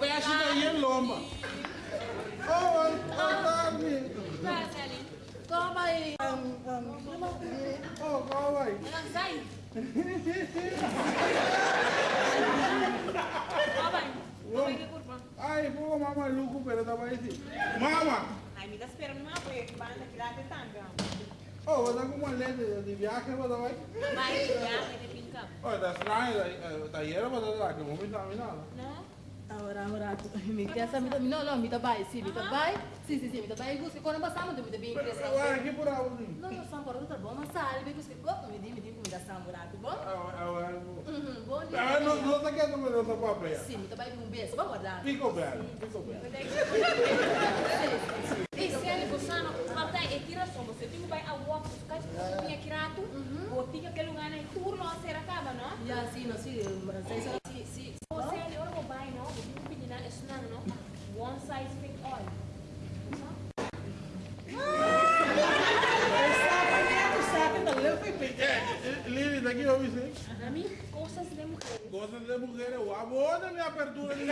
Peço daí. Oh, boa tarde. Toma aí. Oh, qual vai? Sai. Ai, pô, mamãe, louco, pero tava aí. Mama! Ai, me dá esperando uma vez, que vai aqui lá tentando. Oh, você com uma lente de viagem, você vai? Vai, já, ele pinca. Oh, tá estranho, tá aí, você tá aqui, não me dá nada. Não? Ahora, ahora, mi casa, mi no, no, mi tabai, sì, mi tabai, sì, sì, sì, mi tabai, gusti, quando passamo, mi tabai, Pero, guarda, que por aí, sim. No, no, sta ancora tutto buono, ma salve, gusti, oh, mi di, mi di, mi da samurato, buono? Agora, Mhm, buon dia. agora, não, não tá quieto, mas eu tô com a peia. Sì, mi tabai un beso, va guardare. Pico bem, pico bem. Ei, Sally, você não vai e tira só, você tem que vai a walk, você quer que você kirato, ou fica aquele lugar aí, turno, a ser acaba, não? Ya, sì, no, sì, sei solo, sì, sì. Você ali, ora vai, não? Você tem que pedir na esnang, não? One size fit all. Lili, daqui eu vi sim. A mim, coisas de mulher. Gosta de mulheres, o amor da minha abertura de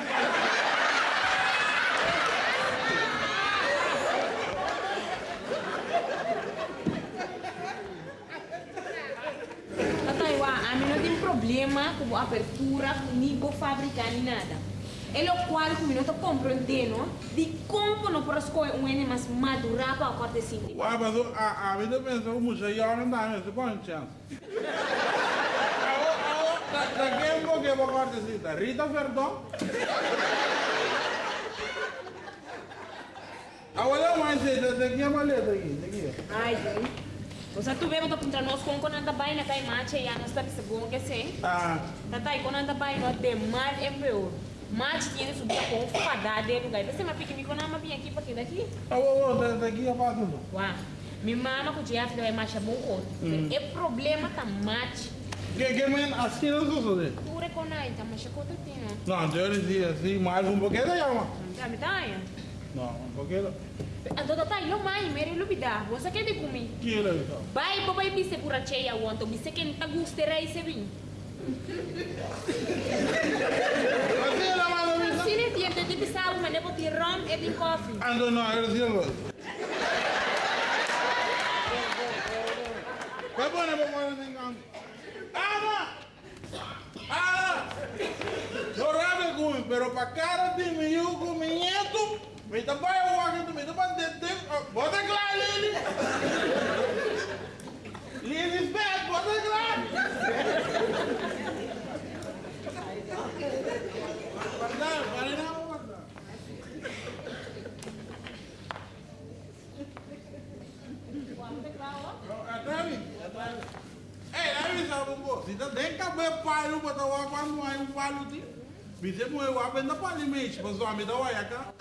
Tataiwa, a mim não tem problema com a abertura, nem com fabricar, nem nada. É o qual que eu não compreendendo de como não posso escolher um N mais madura para a parte assim. Uai, mas eu- a, a vida pensou, mucha e agora não dá, mas você põe chance. Daqui a pouco eu vou cortar Rita Verdão. Agora mais cedo, daqui a maleta aqui, daqui. Ai, gente. Quando contra nós com quando anda bem na cai macha e a nós está pensando que sei. Ah, Tatai, quando anda bem nós de mal é pior. Mas tinha que subir com fadada de lugar. Você me pique me quando vim aqui para aqui daqui. oh, daqui a passo. Uau. Minha mama com o Jeff vai marchar bom outro. É problema tá mate. Que, que men, assim não sou de. Tu reconhece, tá com outro tinha. Não, eu dizia assim, mais um pouquinho da chama. Já me dá? Não, um pouquinho. Então, tatai, lo mai, meri lo bida. Você quer de comer? Que ele então. Vai, papai, bise por a cheia, wanto. Bise que não tá gostando aí, se vim. Assim ela manda me Assim, né, tia? Tem que pisar uma, né? Porque rum é de coffee. Ando não, eu dizia logo. Vai bom, né, vamos lá, engano. Ana! Ana! Eu rabe comigo, pero para cara de mim, comigo, me tá para o aqui, me tá para dentro. Bota claro, Lili! Lili, espera, bota claro! Guarda, guarda, guarda. Atrás, atrás. Eh, aí sabe pô, se tá nem cabe palo para tawa quando aí um ti. Bisa mo eu abenda pali mexe, mas o amigo da cá.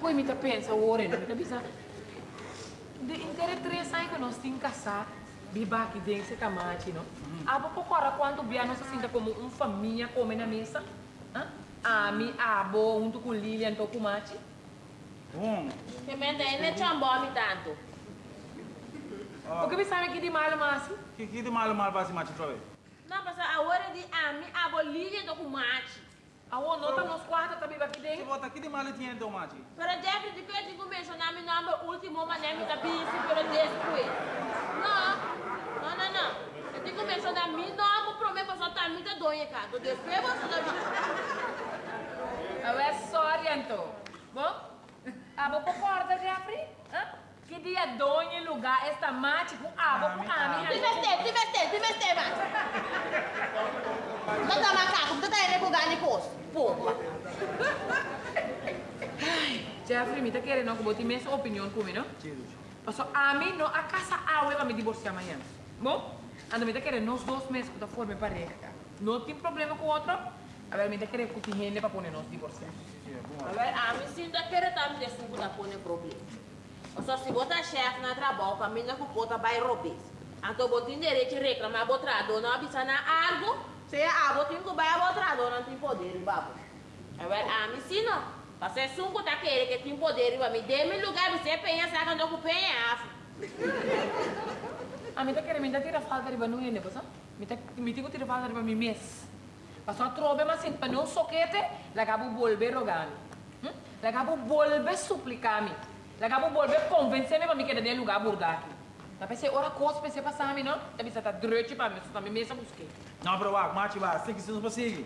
Poi mi pensa ora, non mi capisci? De intere tre sai che non stin casar, biba aqui dentro se camachi, no? Abo pouco ora quanto bia não se sinta como uma família come na mesa? Ami, abo, junto com Lilian, tô com Mati. Bom, Que mente aí, né, chambome tanto. Porque me sabe que de malo, Masi? Que que de malo mal vai se mate outra vez? Não, mas a hora de ami, a bolinha do kumate. A o nota nos quartos também aqui Se bota aqui de malo tinha então mate. Pero Jeffrey, de que eu digo mencionar meu nome último, mas nem me tá pedindo pelo después. Não, não, não, não. Eu digo mencionar meu nome, problema só tá muito doido, cara. Do después você não Eu é sorry, então. Bom? Abo pouco porta, Jeffrey? Que dia donha em lugar esta Mati com abo com Ami. Te veste, te veste, te veste, mas. Não dá macaco, não tá indo lugar de posto. Porra. Jeffrey, me tá querendo que bote minha opinião comigo, não? Passo a mim, não, a casa aue vai me divorciar amanhã. Bom? Ando me tá querendo nós dois meses que tá forma pareja. Não tem problema com o outro. A ver, me querendo que tem gente para pôr nós divorciar. A mim sim querer tá me deixando da pôr problema. Só se botar chefe na trabalho, para mim não culpa vai roubar. Então, botar direito de reclamar, botar dona, abisar na algo, Você ah, vou ter que vai a outra dona não tem poder, babo. Agora, ah, me ensina. Você sunco tá querendo que tem poder, me dê me lugar, você pensa que eu não penha. A mim tá querendo me dar tira falta de banho, né, pessoal? Me tá me tira falta de banho mês. Passou a trobe mas sem para não soquete, la cabo volver rogami. Hm? La cabo volver suplicami. La cabo volver convencer-me para me querer de lugar burgaki. Tá pensei, ora coisa pensei passar a mim, não? Tá pensei, tá drete para mim, só me mesmo busquei. Não, pero wak, machi ba, sei que se não consegue.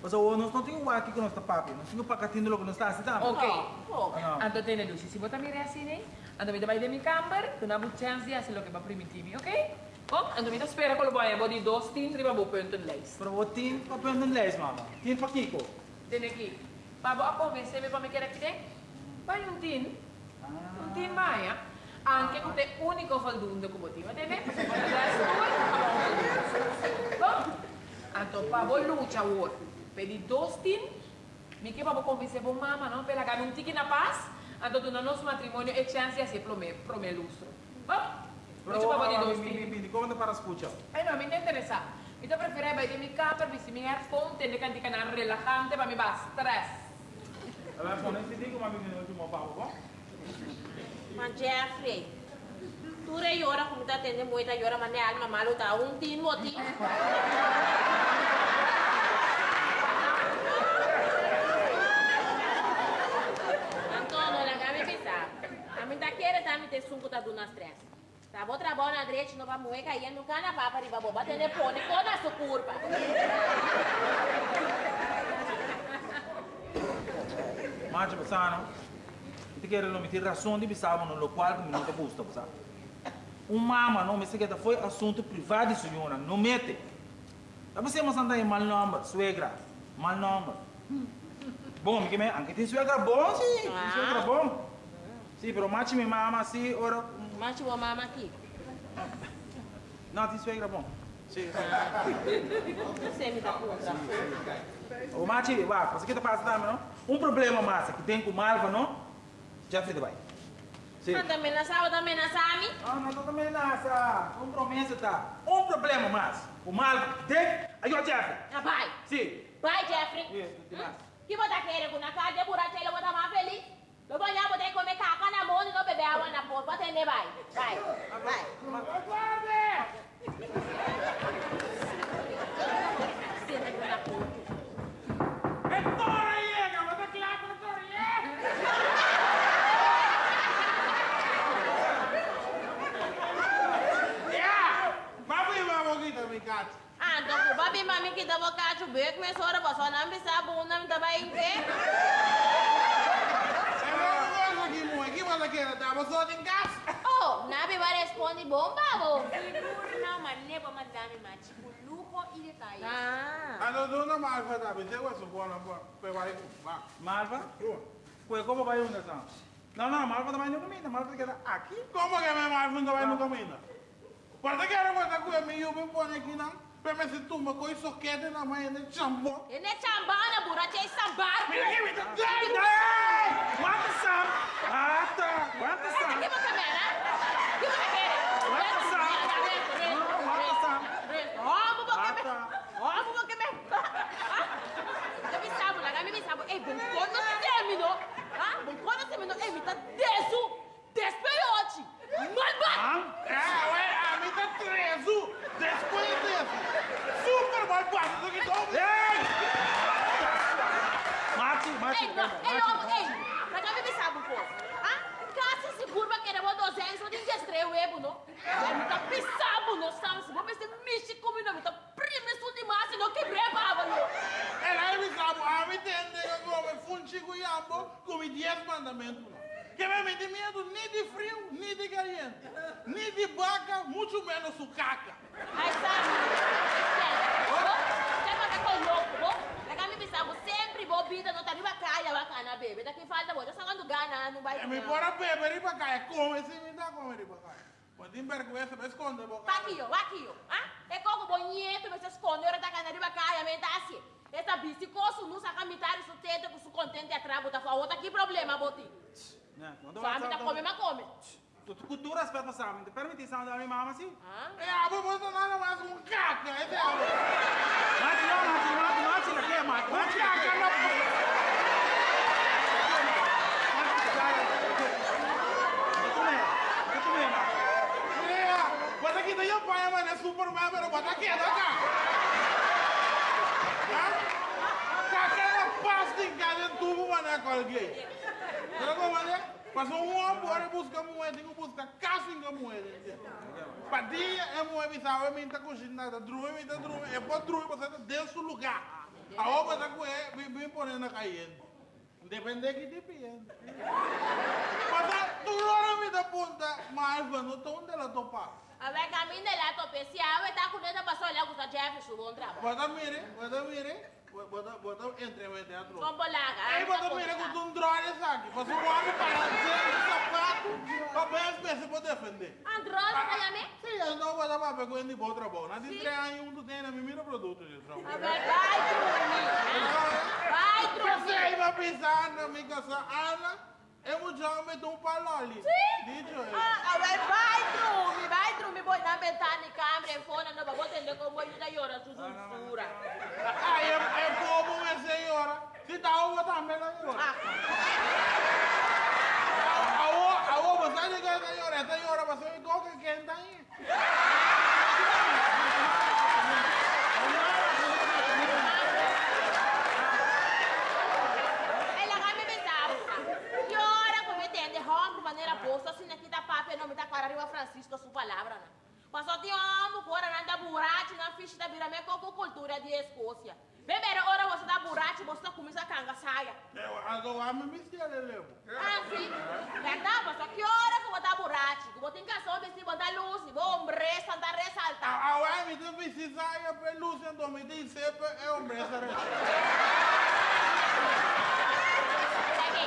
Mas o nós não tem o aqui que nós tá papi, nós temos para catinho logo nós está assim, tá? Ok. Oh. Ano? Anto tiene luci, si vota mi assim, né? Anto mi da vai de mi camper, tu na bu chance assim lo que va primitivi, ok? Oh, anto mi da spera con lo boia, body dos tin, riba bu punto leis. Pero o tin, pa pwede ng les, mama. Tin pa kiko. Tiene aqui. Babo ako, vem se me para me querer aqui, vai um tin. Un tin maia. Anche con te unico faldundo come ti, va bene? Perché poi adesso poi Bom, anto pavo lucha wor. Pedi dos tin. Mi che pavo convince bon mamma, no? Per la gana un tiki na paz. Anto tu na nos matrimonio e chance assim pro me, pro me lustro. Bom? Dos mi, mi, tin. mi, como para escuchar? Eh no, mi non interessa. Mi to preferirei vai di mi camper, mi si mi earphone, tende canti canal relajante, ma mi stress. Ela vai poner esse digo, mas me não último papo, bom? Mas Jeffrey, tu re ora como tá tendo muita ora, mas ne alma malo tá um tin moti. Antonio, la gabe pisa. A mim tá querendo tá me ter sunco tá do nas três. Tá bom trabalho na direita, não vai moer cair no cana papa riba boba tende pone toda a sua curva. Machi, passano. Ti quero não me ter razão de bisava no local que me não te custa, passar. Um mama não me sei que foi assunto privado senhora, não mete. Tá você mas andar em mal nome, suegra, mal nome. Bom, que me, anche tem suegra bom, sim, Ah. suegra bom. Sim, pero machi me mama assim, ora, Mas o mama aqui. não tem suegra bom. Sim. Você me dá conta. O machi, vá, você que tá passando, não? Um problema massa que tem com Malva, não? Já fez vai. Sim. Anda amenaçar, anda amenaçar a mim? Ah, não tô também nessa. Um promessa tá. Um problema mais. O Malva que tem, aí eu Jeffrey. Ah, vai. Sim. Vai, Jeffrey. Isso, tem mais. Que você quer com na casa de buraco, ele vai estar mais feliz. Eu vou olhar, vou ter que comer caca na mão e não beber água na porta. Pode atender, vai. Vai. Vai. Senta aqui na porta. Papo e vamos aqui também, Cátia. Ah, então, o babi mami que dava cacho beco, começou a passar na missa, bunda, me tava em pé. É uma coisa aqui, mãe. Que em casa. Oh, nabi vai responder bom, babo. Naman, never madami machi. Luho ile tayo. Ah. A dona Marfa tá bem. Você vai supor, não vai vai. Malva? Foi como vai um dessa? Não, não, Malva também não comida. Malva quer aqui. Como que minha Marfa não vai no caminho? Para que era coisa que eu me eu me põe aqui não? Me se com isso que é na mãe de chambo. Ele é chambana, buraco, é sambar. Mira aqui, me tá Ei! Quanto? Ah, tá. Quanto aqui são? você quer, né? Que você quer? Quanto são? Quanto são? Vamos, porque Ah, me... tá. Vamos, porque me... Eu me sabo, lá, me sabo. Ei, bom, quando você terminou, ah, bom, quando você terminou, ei, me tá desu, despeiote, malvado. É, ué, a mim tá trezo. Depois desse. Super mal passo do que tô. Ei! Mate, mate. Ei, não, ei, homem, ei, pra cá me sabe um pouco. Ah, caça se curva que era uma dozena, só tem que estrear o ebo, não? Ei, me tá pisando, não sabe? Se vou pensar, mexe comigo, me tá prime isso demais, não quebrei baba, não. Ela me sabe, a mim tem que comer funchico e ambo, come 10 mandamentos. Que me mete medo nem de frio, nem de caliente. Nem de vaca, muito menos sucaca. Aí sabe, você vai ficar com louco? Pra cá me sabe, sempre vou vida, não tá nem bacana, bacana, bebê. Daqui falta, vou, já sacando gana, não vai... É me bora beber e bacana, come se me dá comer e bacana. Quando tem vergonha, me esconde boca. Aqui, ó, aqui, ó. Ah? É como bonito, mas esconde, ora tá ganhando bacana, me dá assim. Essa bicicoso, não saca mitar isso tenta, com isso contente atrás, botar fora. Outra que problema, സ്വാമിന്റെ കൊമിമ കൊമി കുത്തൂർ aspetta സ്വാമിന്റെ permiti സ്വാമി da mia mamma sì e a voi voi non hanno mai un cacchio e te ma ci no ma ci no ma ci la che ma ma ci la che Guarda aqui, daí eu pai, mano, é super, mano, guarda aqui, dá cá. Tá? Em tubo, mané, com alguém. Pero como é? Passou um agora busca moeda, tem que buscar casa em moeda. Padinha é moeda, bisava, é minta cozinhada, drume, é minta drume, é bom drume, você tá dentro do lugar. A obra com ele, vem ponendo na caindo. Depende que depende. Mas tu não me dá ponta, mas não tô onde ela topa. A ver, caminho de lá, tô pensando, eu tá com dentro passou olhar com o Jefferson, bom trabalho. Bota mire, bota mire, bota, bota entre o teatro. Vamos lá, cara. Aí bota mire com um drone, sabe? Você vai para o sapato, para as pessoas para defender. Android, tá chamando? Sim, eu não vou dar para pegar ele de outra de três anos, um do tem na minha produto de A trabalho. ver, vai dormir. Vai Você dormir. aí vai pensar na minha casa, Ana, eu já me dou um paloli. Dito eu. Ah, a ver, vai dormir, vai dormir. Vou na ventana e câmera, fone, não vou atender como eu ainda llora, sussurra. Aí é, é como é senhora. Se dá uma também, ela llora. Ah, A a você que é senhora, é senhora, você me toca quem tá aí. ela vai me pensar. Llora, como entende, rompe de maneira posta, assim aqui tá papel, não me tá claro, arriba Francisco, sua palavra, né? Passou de amo, agora anda buraco na ficha da virame com cultura de Escócia. Primeira hora você dá buraco, você começa a canga, saia. Eu agora me mistério, levo. Ah, sim. Verdade, pastor? Que hora que eu vou dar buraco? Que vou ter que só vestir, vou dar luz, vou resta, andar ressaltar. A ué, me tem precisar ir para luz, então me tem sempre é um breça. Lagi.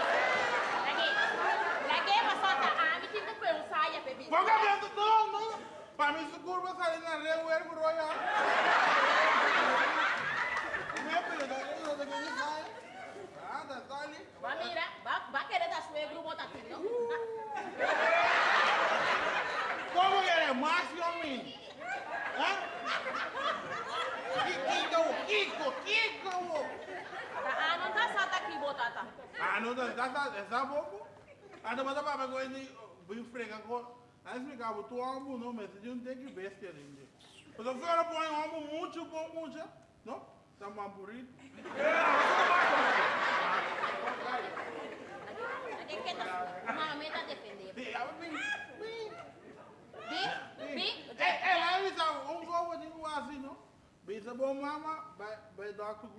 Lagi. Lagi, pastor, tá? Ah, me tem que pensar, ya, bebê. Vou cambiando todo, não. Para mim, se curva sair na rua, eu vou royal. Meu filho, eu tenho que sair. Ah, tá ali. Vai, mira, vai, vai querer dar suegro, bota aqui, não? Como que é? Macho ou menino? Hã? Kiko, Kiko, Kiko. Ah, não tá só aqui, bota, tá? Ah, não, tá, tá, tá, essa bobo. Ah, não, mas a papai com ele, com... Aí explicava, tu não, mas tu não tem que ali. Mas eu fui põe um amo muito bom, muito, não? Tá mais bonito. Lagi, que tá? Mami tá defendendo. Sim, ela vem, vem. Vi? Vi? É, ela me sabe, um jogo de assim, não? Bisa bom mama, vai, vai dar com o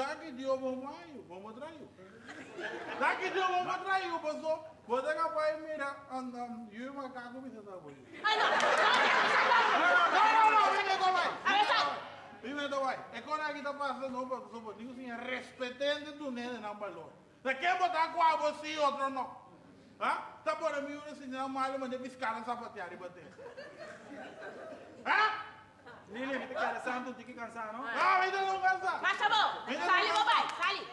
grupo. Mas, daqui de eu vou maio, vamos atrair. Daqui de eu vou atrair, pessoal. Vou dar para ir mirar, andando, e o macaco me está bom. Ai, não, não, Não, não, não, vem cá, vai. A ver, sai. Vem cá, vai. É quando aqui está passando, não, para só digo assim, respeitando do nene, não, valor. Você quer botar com a você e outro não? Hã? Tá por mim, eu assim, não, mas eu mandei piscar sapatear e bater. Hã? Lili, me quer santo, tem que cansar, não? Ah, ainda não cansa. Mas tá bom. Sali, papai, sali.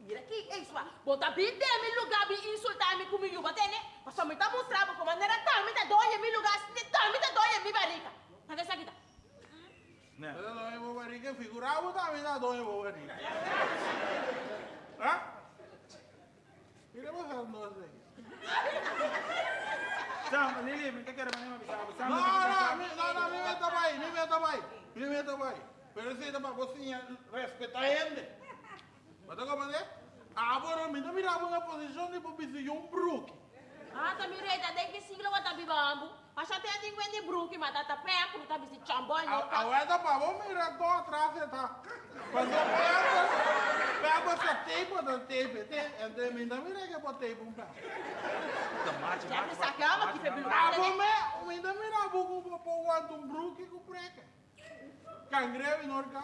Mira aqui, é isso. Bota bem de meu lugar, me insultar, me comigo, bater, né? Mas só me tá mostrando como maneira tá, me tá doia, me lugar, tá, me tá doia, me barriga. Mas essa aqui tá. Né? Eu não vou barriga, figurava também na dor, eu vou barriga. Hã? Mira você não sei. Sam, Lili, me quer maneira avisar. Sam, Não, não, mi- não, não, vai, mi meta vai, mi meta vai. Tá para você respeitar a gente. Mas como é? Agora, me não mirava na posição de um brook. Ah, tá mireta, tem que siglo tá bibambo. Mas até tem que vender brook, mas tá porque tá vestido chambon, não A tá. para vos mirar todo atrás, tá? Mas eu pego, pego essa tape da tape, entre mim, não mira que botei um pé. Mate, Já me sacava que foi Ah, bilugada, vos né? me, ainda mira buco para pôr um brook com preca. Cangrejo e norca.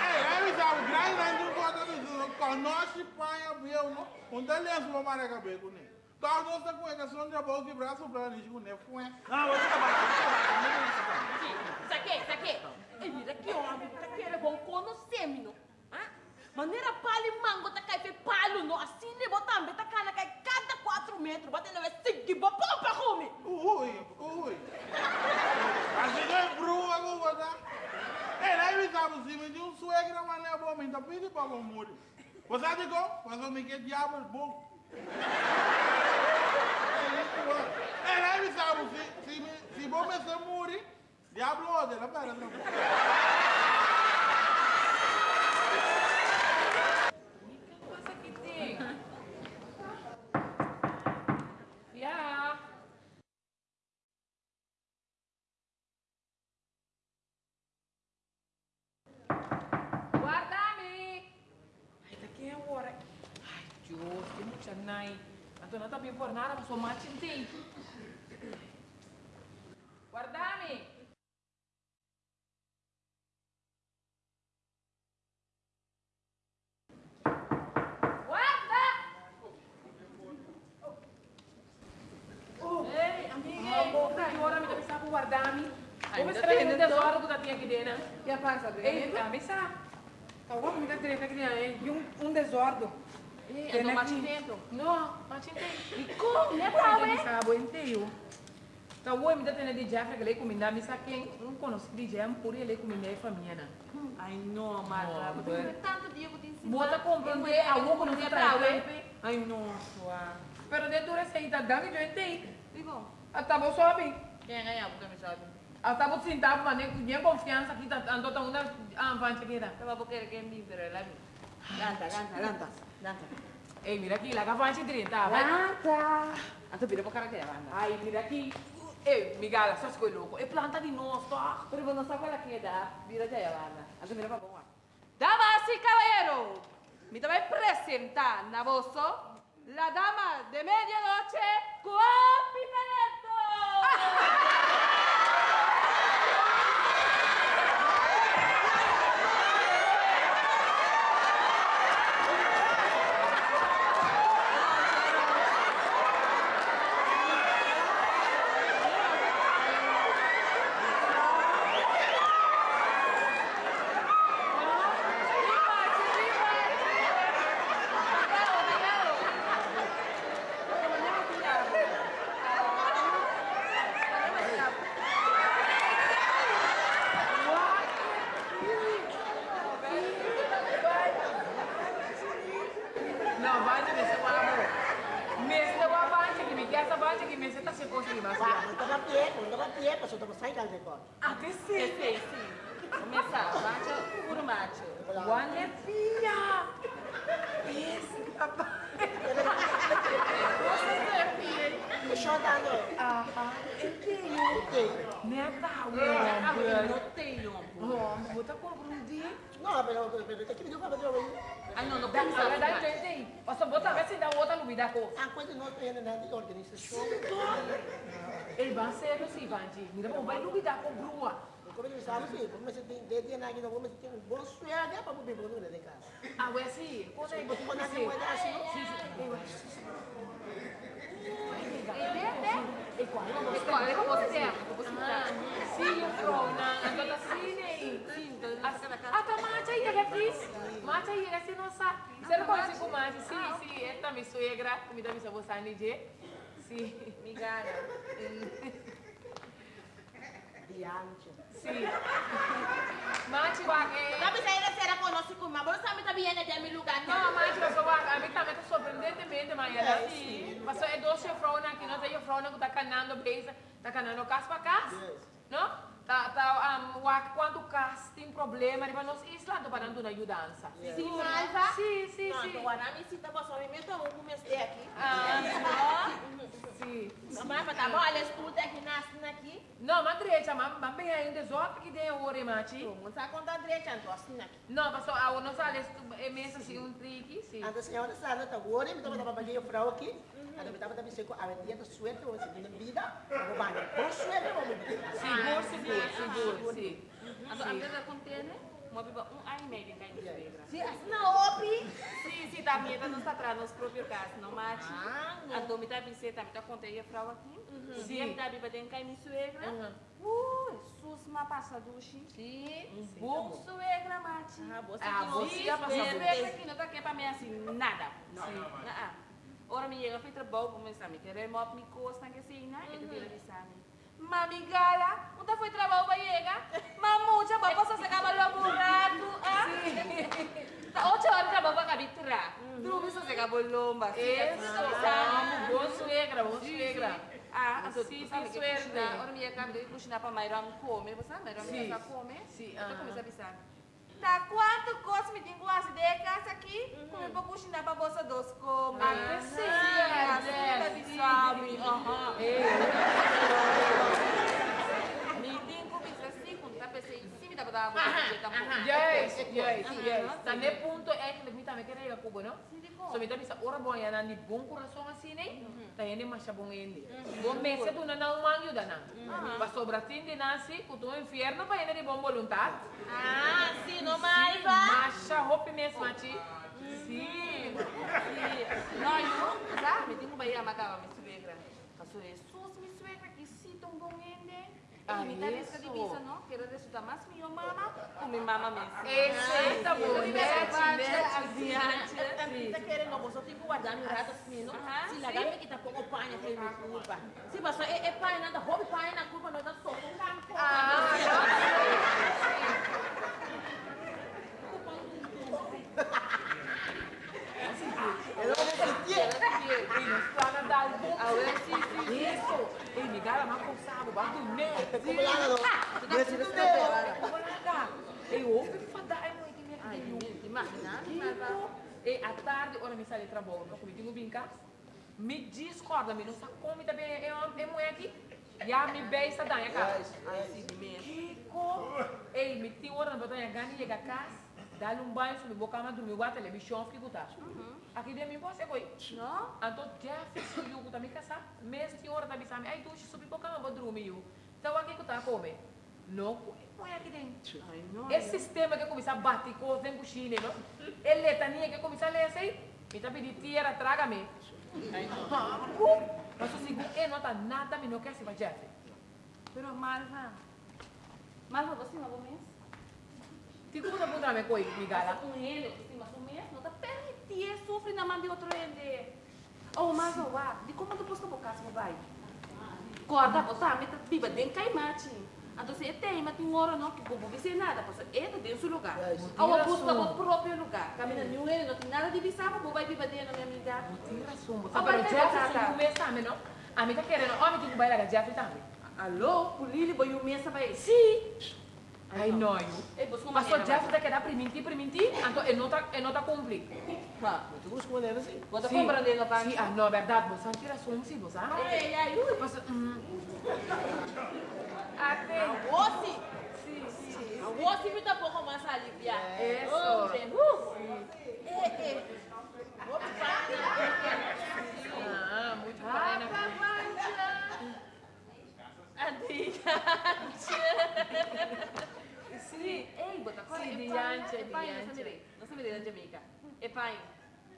Ei, aí sabe, grande grande um bota do conosce pai abriu, não? Onde ele é sua marca cabelo, né? Tá, não está com a questão de boca e braço para ele, com né? Foi. Não, você tá bom. Isso aqui, isso aqui. E mira que homem, tá querendo bom conhecer-me, não? Ah? Maneira pali mango tá cai fe palo, não? Assim ne botam, tá cana cai cada 4 metros, batendo é seguir, bapão pra comer. Ui, ui. Assim é brua, como botar. Ei, aí sabe, se me deu um suegra, mas não é bom, tá pedindo para o muro. Você digo, mas eu me quer diabo bom. É, Ei, lá me sabe, se, se, me ser muri, diablo ode, la pera, não. que passa aqui tem? Ya. Guarda-me! Ai, daqui é hora. Ai, Deus, tem muita nai. A dona tá bem por nada, mas só mate tem. Guarda-me! Guarda! Ei, amiga, boca de hora me deve estar por guardar-me. Ai, Como me será que dá não tem hora que tá aqui? E Ei, tá. Tá bom, me dá direito aqui dentro. E um, um desordem. Ei, Tem ando aqui. mate dentro. Não, mate dentro. E como? Né, Pau, Paulo? é? Sabe, inteiro. Tá bom, me dá tendo de Jeffrey que ele comida, me sa quem não conhece de Jeffrey, por ele comida é família, né? Ai, não. Não, but- tanto dia que eu te ensino. Bota comprando a algo que não se traga. Ai, nossa. Pero dentro dessa aí tá dando de inteiro. Digo, Até vou sobe. quem ganha porque me sabe? Até vou sentar, mas nem nem confiança aqui, tá andando tá uma avante aqui, né? Tava porque ele quer me ver lá. Lanta, lanta, lanta. Lanta. Ei, mira aqui, lá que avante direita, tá? Vai. Lanta. Anto vira pra cara que é, lanta. Ai, mira aqui. Ei, migala, só se foi louco. É planta de nós, tá? Pero não sabe qual é que é da. Vira de lanta. Anto vira pra boa. Damas y caballeros, me voy a presentar na vosso la dama de medianoche, Copi Não, vai de ver se eu amo. Mesmo eu avante aqui, me quer essa avante aqui, mesmo você tá sem conseguir mais. Wah, untuk apa ya? Untuk apa ya? Pas untuk saya kan rekod. Até sim. Sim, sim. Começar, macho, puro macho. One é filha. Esse papai. Show dando. Aham, eu tenho. Okay. Neta, Ah, homem. não tenho. Homem, bota com um dia. No, pero pero te quiero para yo. Não, não Dá, precisa. na verdade, gente aí. Posso botar, vai se dar outra lubida com. Ah, quando nós temos na de organização. Ele vai ser assim, Vanti. Mira, bom, vai lubida com grua. Como ele sabe sim, como você tem de dia na não como você tem um bom suéter para poder pôr no de casa. Ah, ué, sim. Quando você Quando moeda assim, Sim, sim. Eu acho. E qual é você? Sim, eu falo, na andota assim, Sim, Ah, tá macha aí, ela quis. Macha aí, ela se não sabe. Você não conhece com macha? Sim, sim, esta minha suegra, comida minha sabor sanije. Sim. Migana. diante. Sim. Macha wake. Não precisa ser a conosco, mas você sabe também é de meu lugar. Não, macha eu sou wake. A mim também tá surpreendentemente, mas ela sim. Mas é doce frona aqui, não tem frona que tá canando beijo, tá canando casa para casa. Não? Tá, tá, um, quando casa tem problema, riba nos isla, do para dar ajudança. Sim, Malva. Sim, sim, Não, sim. então, agora me sinta para só me meter um comecei aqui. Ah, sim. Mamãe, tá bom? Olha, escuta aqui, nasce aqui. Não, mas direita, mas mas bem ainda só que tem o ore machi. Não está contando direito, então assim aqui. Não, mas só a não sale é mesmo assim um trique, sim. Anda senhora sana tá agora, me tava para bater frau aqui. Anda me tava também seco, a dia do suéter, você tem vida. Vou banhar. Bom suéter, vamos meter. Seguro, seguro, seguro, sim. Então, a vida uma um ano e meio regra. Sim, assim na OPI. Sim, sim, tá minha, tá nos atrás, nos próprios casos, não mate. Ah, A domi tá biceta, me tá contei a frau aqui. Sim. Sim. tá biba tem cai minha suegra. Uhum. Uh, sus ma passa dushi. Sim. Bom suegra, mate. Ah, você Ah, que minha por suegra aqui não tá aqui pra mim assim, nada. Não. Ah, Ora, me chega, fui trabalho, começar a me querer, mop, me costa, que assim, né? E tu vira de sami. Mami gala, onde foi trabalho para chegar? Mamucha, para passar se acaba logo um rato, ah? Tá oito horas trabalho para cabitra. Tu me só se acabou lomba, Isso, vamos, boa suegra, boa suegra. Ah, então, Sim, sim, cozinhar, ora minha cabra que cozinhar para Mairam comer, você sabe, Mairam Sim. já come. Sim, ah. começa a avisar. Tá, quanto gosto me tem gosto de casa aqui? Comer para cozinhar para você dois comer. Ah, sim, assim, sim, sabe, sim. aham. Ei, Me tem coisa assim, quando tá pensando badaba, você tá bom. Yes, yes, yes. ne punto é que me também querer ir Cuba, não? Sim, de bom. So me também sa ora bom ya nani bom coração assim, né? Tá yene masha bom ende. Bom mese tu na não mangu da na. Para sobra tinde nasi, ku tu inferno pa yene de bom voluntad. Ah, sim, não Sim, mais, vai. Masha hope mes machi. Sim. Não, eu, sabe, tem um bahia macaba, minha suegra. Passou Jesus, minha suegra, que sim, tão bom ainda. Ah, E me dá essa isso. divisa, não? Quero resultar mais minha mama, com minha mama mesmo. Esse tá bom, Mete, mete, mete, adiante. Sim. Tá querendo, você tem que guardar meu rato assim, não? Aham, Se sim. lagar me que tá pouco panha, tem minha culpa. Sim, mas é, é pai, nada, rouba pai na culpa, nós estamos só com campo. Ah, Eu não vou sentir. Plana dal bom. Isso. Ei, me gara ma consabo, ba tu ne. Como lá, não? Desse do meu. Como lá? Ei, ouve fada ai não que me Ai, aqui. Tipo, e à tarde, ora mi sale trabalho, não comigo vinca. Me discorda, me não sa come também é é mulher aqui. Já me beisa da minha casa. assim mesmo. Kiko. Ei, me tem hora na batalha gani chega a casa. Dá-lhe um banho, subir boca, mas dormir, a televisão, fica botar. Aqui dentro, me pode ser coi. Não? Então, já fiz o yugo também casar. Mesmo tem hora também, sabe? Ai, tu, subir boca, vou dormir. Então, aqui que tá come. Não, põe aqui dentro. Ai, não. Esse sistema que começa a bater dentro do Chile, não? Ele letania que começa a ler assim. Me tá pedindo tierra, traga-me. Mas o segundo, ele não tá nada, me não quer se vai Jeff. Pero Marva, Marva, você não mesmo? Tipo, como apontar me coi, me gala. com ele, assim, mas o mesmo não tá permitir sofrer na mão de outro ele. Oh, mas o ar, de como que eu vou casa, vai? Corda, botar, me tá biba, den cai mate. Então, se tem, mas tem hora não, que eu vou ver nada, porque ele tem seu lugar. Ao busca o próprio lugar. Caminha nenhum ele, não tem nada de visar, vou vai biba dentro, minha amiga. Tem razão, vai ter Jeff é um mês também, não? A mim tá querendo, homem tem que bailar com Jeff também. Alô, Pulili, boi o mesa vai. Sim. Ai, não, Mas o Jeff tá querendo primentir, primentir, então ele não tá, ele não tá cumprindo. Tu busca uma dela assim. Vou te Sim. comprando ele no banco. Sim, ah, não, verdade, você não tira razão, sim, você. Ei, ai, ui. Mas, hum, Até. Você. Sim, sim. Você me dá um pouco mais aliviar. Isso. Oh, gente, uh. É, é. ah, muito bem, Sim. Ei, bota agora. Sim, é diante, pai, é pai, diante. Não se mire. Não se mire na É pai.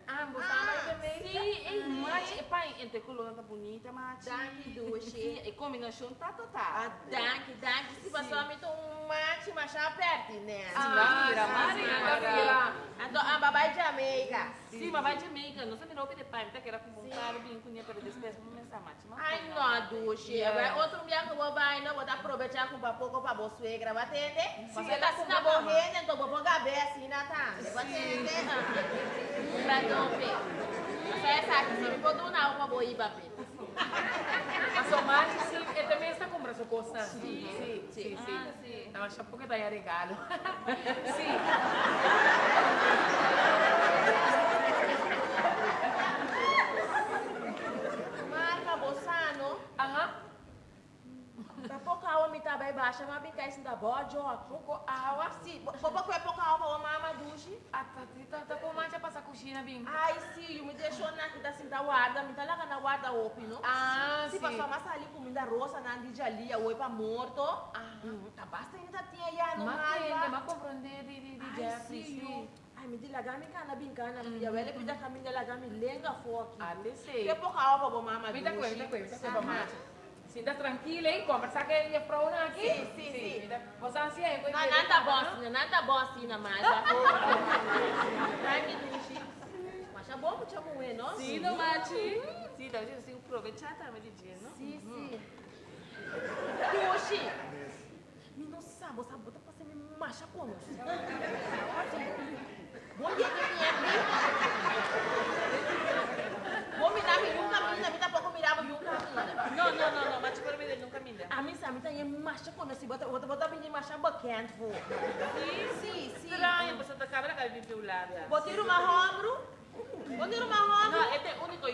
Ambos também também. Sim, é mate. É pai. Entre coluna tá bonita, mate. Danke. Sim, e combinação tá total. Ah, danke, danke. Se você me um mate, mas já perto, né? Ah, Maria. Maria. Então, a babai de Jamaica. Sim, mas vai Jamaica. Não se mirou que de pai. Tá que era com vontade, bem com para despesa. Não pensa mate. mas Ai, foi, não, Dushi. Agora, outro dia que eu vou vai, vou dar aproveitar com pouco para você suegra, vai entender? Você tá sim, com na uma borrenda, então vou pôr assim, Natan. Vai entender? Pra não ver. Mas essa aqui, se me pôr do não, uma boa iba, Mas o mate, sim, ele também está comprando sua coisa. Sim, sim, sim. Ah, sim. Não, acho que tá aí regalo. Sim. Marca, Bossano. Aham. Tá pouca água me tá bem baixa, mas bem cai da bode, ó. Pouco água. Sim, vou pôr é pouca água, vou mamar duche. Ah, tá, tá, tá com mate para essa coxina, bem. Ai, sim, me deixou na que tá assim da guarda, me tá lá na guarda open, não? Ah, Se sim. passar mais ali comida roça na de ali, oi pra morto. Ah. Hum, Tá basta ainda tinha já no Mas mar. tem, mas compreender de, de, de Ai, Jeffrey. Ai, me diz lá, me cana bem cana, filha. Ela pediu a caminha lá, me lenga foque. Ali sei. Que pouca água vou mamar Vem da duche. coisa, vem da coisa, Sim, tá tranquila, hein? Conversar com ele pra uma aqui? Sim, sim, sim. Você assim, é? Não, nada bom assim, nada bom assim na mais. Ai, me duche. Mas é bom que chama o não? Sim, no mate. Sim, dá assim, aproveitar também de dia, não? Sim, sim. Duche. Me não sabe, pra você me macha como? Bom dia, que é Bom me dar me nunca me na vida pouco me mirava e um caminho. Não, não, não, não, mas tipo, ele nunca me deu. A mim sabe, tem marcha quando se bota, bota, bota bem de marcha bacana, vô. Sim, sim, sim. Estranho, você tá cabra que vive o lado. Botar uma ombro. Botar uma ombro. Não, este é o único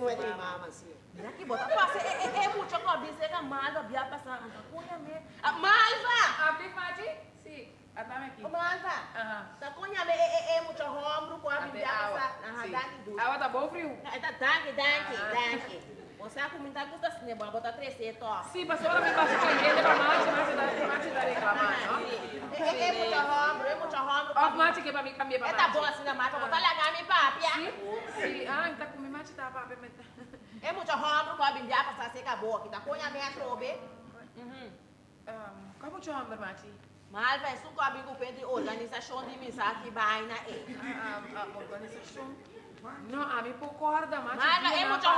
Não é de mama, assim. Mira aqui, bota passa. É, é, é muito que eu disse que a malva via passar. Cunha me. A malva! Abri, Mati? Sim. Atame aqui. Ô, malva. Aham. Tá cunha me. É, é muito ombro com a Até via água. passar. Ah, Sim. daqui do. Água tá bom frio? Tá, danke, danke, danke. Você a comida custa assim, bom, botar três cetos. Sim, passou a me baixa quente para Mati, Mati dá, Mati dá reclamar, não? É, é muito ombro, é muito ombro. Ó, Mati que para mim cambiar É para tá Mati. bom assim na mata, botar lá minha papia. Sim, sim. Ah, então comi Mati tá para mim. É muito ombro com a bimbi passar seca boa, que tá cunha me atrobe. Como te chama, Mati? Malva, é suco a bingo de organização de missa que vai na e. A organização. Não, a mim concorda, Mati. Malva, é Dia na muito